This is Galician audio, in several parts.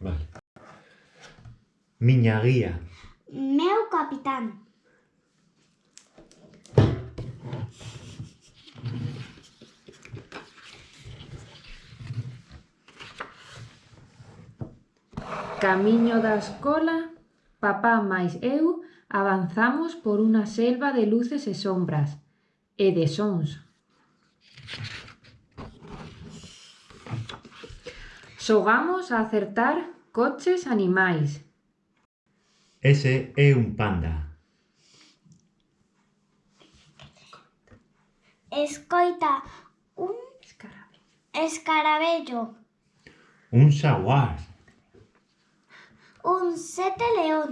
Vale. Miña guía. Meu capitán. Camiño da escola, papá máis eu avanzamos por unha selva de luces e sombras, e de sons. Xogamos a acertar coches animais. Ese é un panda. Escoita un escarabello. escarabello. Un xaguar. Un sete león.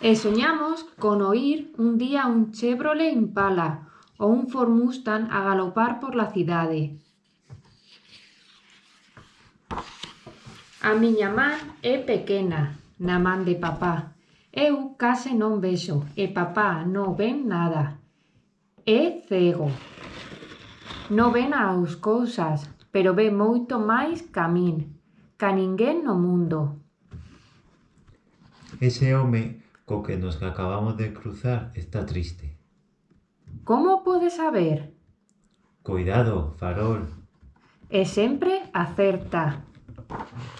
E soñamos con oír un día un Chevrolet Impala ou un Ford Mustang a galopar por la cidade. A miña man é pequena, na man de papá. Eu case non vexo e papá non ven nada. É cego. Non ven as cousas, pero ve moito máis ca min, ca ninguén no mundo. Ese home co que nos acabamos de cruzar está triste. Como pode saber? Cuidado, farol. E sempre acerta.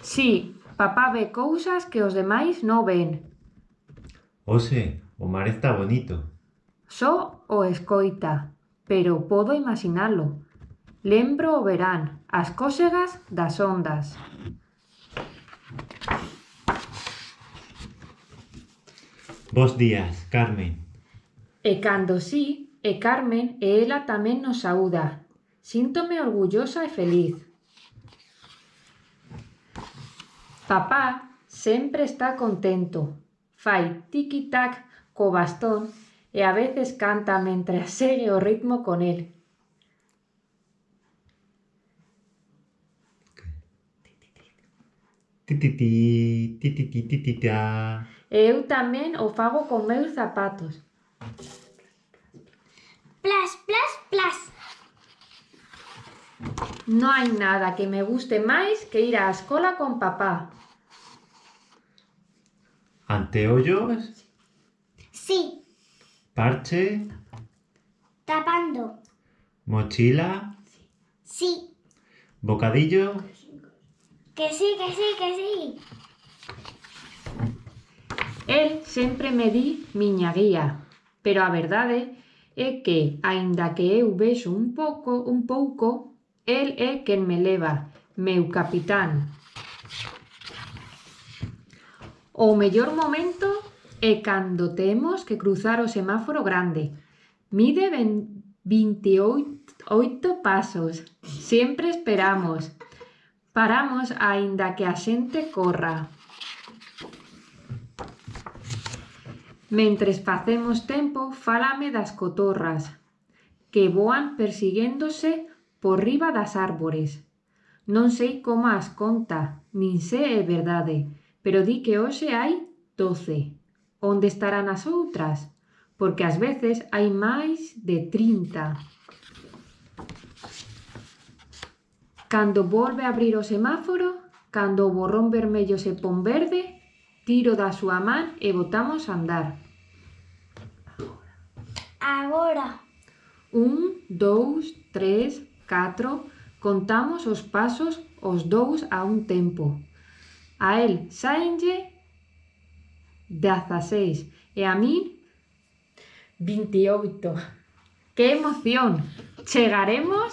Si, papá ve cousas que os demais non ven. Oh, Hoxe, o mar está bonito. Só o escoita, pero podo imaginalo. Lembro o verán, as cósegas das ondas. Bos días, Carmen. E cando sí, e Carmen e ela tamén nos saúda. Síntome orgullosa e feliz. Papá sempre está contento. Fai tiqui-tac co bastón e a veces canta mentre segue o ritmo con el. Tititi, tititi, titita. Eu tamén o fago con meus zapatos. Plas, plas, plas. Non hai nada que me guste máis que ir á escola con papá. Anteollos? Sí. Parche? Tapando. Mochila? Sí. Bocadillo? Que sí, que sí, que sí. El sempre me di miña guía, pero a verdade é que, aínda que eu vexo un pouco, un pouco, El é quen me leva, meu capitán. O mellor momento é cando temos que cruzar o semáforo grande. Mide 28 pasos. Sempre esperamos. Paramos aínda que a xente corra. Mentres facemos tempo, fálame das cotorras, que voan persiguéndose por riba das árbores. Non sei como as conta, nin se é verdade, pero di que hoxe hai doce. Onde estarán as outras? Porque ás veces hai máis de trinta. Cando volve a abrir o semáforo, cando o borrón vermello se pon verde, tiro da súa man e botamos a andar. Agora. Un, dous, tres, 4. Contamos os pasos os dous a un tempo. A el saenlle 16 e a min 28. Que emoción! Chegaremos...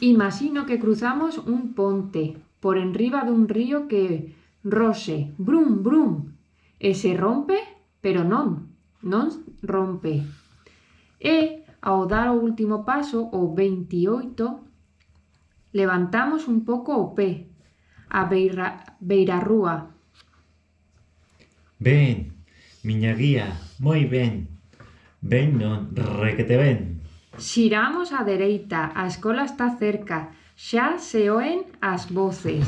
Imagino que cruzamos un ponte por enriba dun río que roxe, brum, brum, e se rompe, pero non, non rompe. E Ao dar o último paso, o 28, levantamos un pouco o pé, a beira, beira rúa. Ben, miña guía, moi ben. Ben non, requete ben. Xiramos á dereita, a escola está cerca, xa se oen as voces.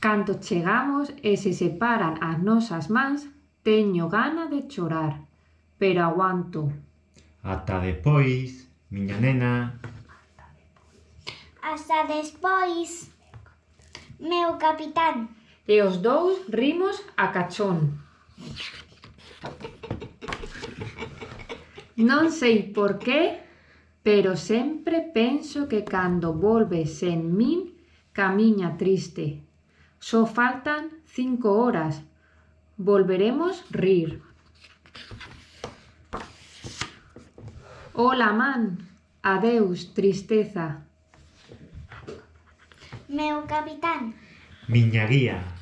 Cando chegamos e se separan as nosas mans, teño gana de chorar pero aguanto. Ata depois, miña nena. Hasta despois, meu capitán. E os dous rimos a cachón. Non sei por qué, pero sempre penso que cando volves en min, camiña triste. Só faltan cinco horas. Volveremos rir. Ola man, adeus, tristeza. Meu capitán. Miña guía.